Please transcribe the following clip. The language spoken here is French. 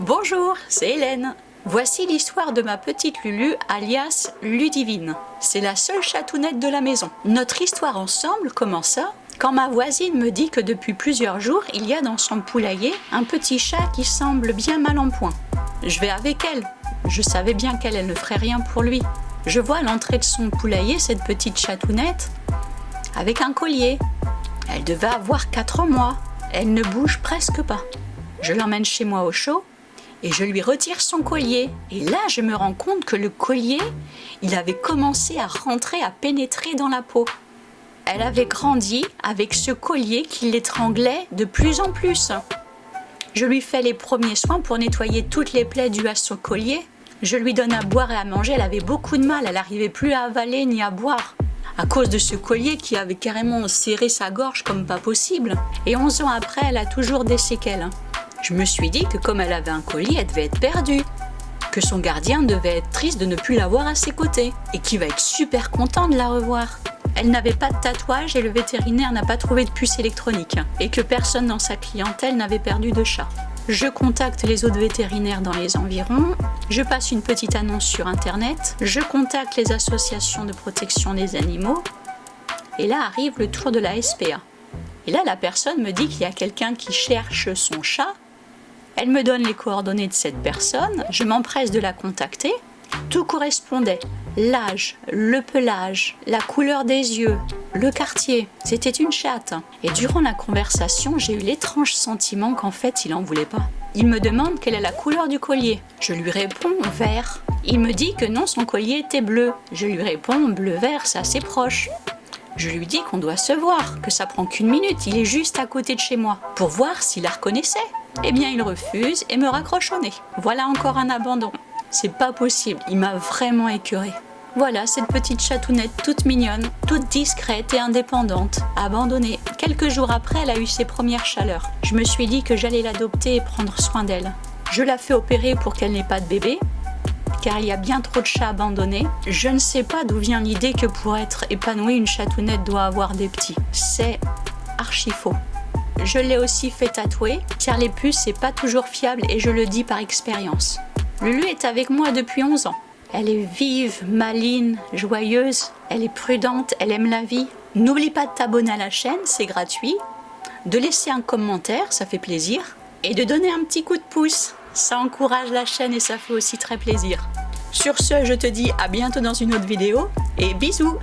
Bonjour, c'est Hélène. Voici l'histoire de ma petite Lulu, alias Ludivine. C'est la seule chatounette de la maison. Notre histoire ensemble commença quand ma voisine me dit que depuis plusieurs jours, il y a dans son poulailler un petit chat qui semble bien mal en point. Je vais avec elle. Je savais bien qu'elle elle ne ferait rien pour lui. Je vois à l'entrée de son poulailler cette petite chatounette avec un collier. Elle devait avoir 4 mois. Elle ne bouge presque pas. Je l'emmène chez moi au chaud et je lui retire son collier. Et là, je me rends compte que le collier, il avait commencé à rentrer, à pénétrer dans la peau. Elle avait grandi avec ce collier qui l'étranglait de plus en plus. Je lui fais les premiers soins pour nettoyer toutes les plaies dues à son collier. Je lui donne à boire et à manger, elle avait beaucoup de mal, elle n'arrivait plus à avaler ni à boire à cause de ce collier qui avait carrément serré sa gorge comme pas possible. Et 11 ans après, elle a toujours des séquelles. Je me suis dit que comme elle avait un collier, elle devait être perdue que son gardien devait être triste de ne plus la voir à ses côtés et qu'il va être super content de la revoir. Elle n'avait pas de tatouage et le vétérinaire n'a pas trouvé de puce électronique et que personne dans sa clientèle n'avait perdu de chat. Je contacte les autres vétérinaires dans les environs, je passe une petite annonce sur internet, je contacte les associations de protection des animaux et là arrive le tour de la SPA. Et là la personne me dit qu'il y a quelqu'un qui cherche son chat, elle me donne les coordonnées de cette personne, je m'empresse de la contacter, tout correspondait l'âge, le pelage, la couleur des yeux, le quartier. C'était une chatte. Et durant la conversation, j'ai eu l'étrange sentiment qu'en fait, il en voulait pas. Il me demande quelle est la couleur du collier. Je lui réponds vert. Il me dit que non, son collier était bleu. Je lui réponds bleu-vert, c'est assez proche. Je lui dis qu'on doit se voir, que ça prend qu'une minute, il est juste à côté de chez moi, pour voir s'il la reconnaissait. Eh bien, il refuse et me raccroche au nez. Voilà encore un abandon. C'est pas possible, il m'a vraiment écœuré. Voilà cette petite chatounette toute mignonne, toute discrète et indépendante, abandonnée. Quelques jours après, elle a eu ses premières chaleurs. Je me suis dit que j'allais l'adopter et prendre soin d'elle. Je la fais opérer pour qu'elle n'ait pas de bébé, car il y a bien trop de chats abandonnés. Je ne sais pas d'où vient l'idée que pour être épanouie, une chatounette doit avoir des petits. C'est archi faux. Je l'ai aussi fait tatouer, car les puces c'est pas toujours fiable et je le dis par expérience. Lulu est avec moi depuis 11 ans. Elle est vive, maline, joyeuse, elle est prudente, elle aime la vie. N'oublie pas de t'abonner à la chaîne, c'est gratuit, de laisser un commentaire, ça fait plaisir, et de donner un petit coup de pouce. Ça encourage la chaîne et ça fait aussi très plaisir. Sur ce, je te dis à bientôt dans une autre vidéo, et bisous